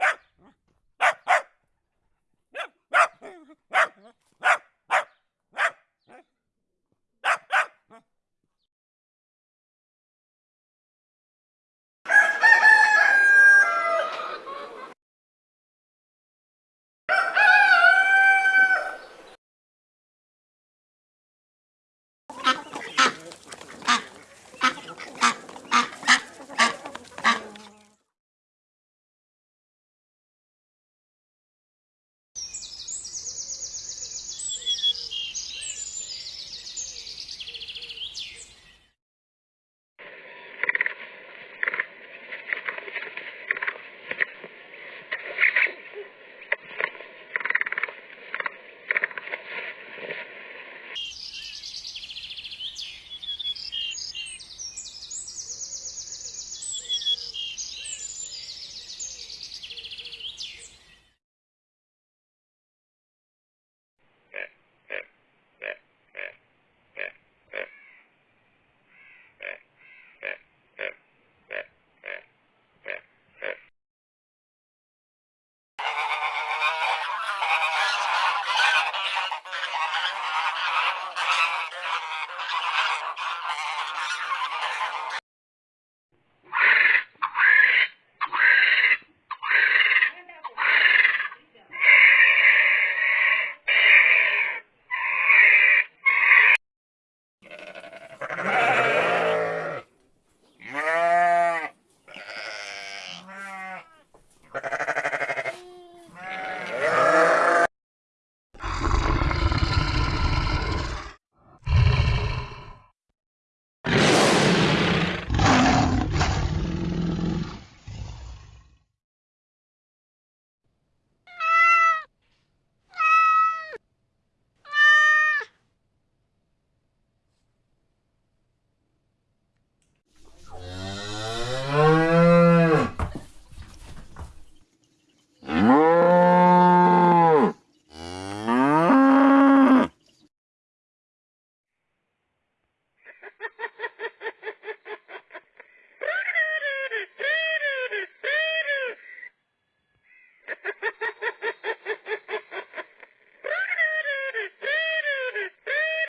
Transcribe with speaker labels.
Speaker 1: Yeah.